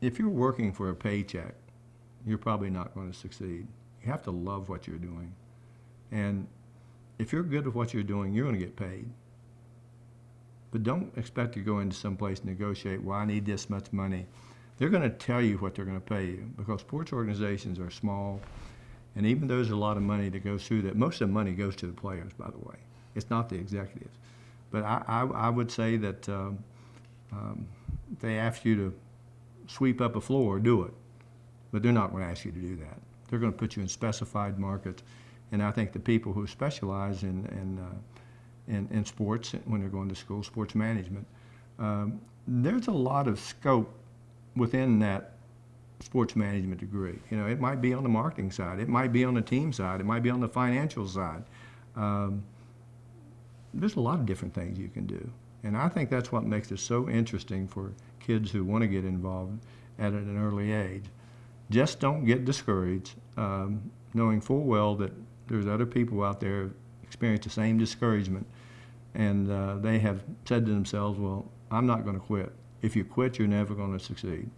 if you're working for a paycheck, you're probably not going to succeed. You have to love what you're doing. And if you're good at what you're doing, you're going to get paid. But don't expect to go into some place and negotiate, well, I need this much money. They're going to tell you what they're going to pay you because sports organizations are small. And even though there's a lot of money that goes through that, most of the money goes to the players, by the way. It's not the executives. But I, I, I would say that um, um, they ask you to sweep up a floor, do it. But they're not going to ask you to do that. They're going to put you in specified markets. And I think the people who specialize in, in, uh, in, in sports, when they're going to school, sports management, um, there's a lot of scope within that sports management degree. You know, it might be on the marketing side, it might be on the team side, it might be on the financial side. Um, there's a lot of different things you can do. And I think that's what makes it so interesting for kids who want to get involved at an early age. Just don't get discouraged, um, knowing full well that there's other people out there experience the same discouragement, and uh, they have said to themselves, well, I'm not going to quit. If you quit, you're never going to succeed.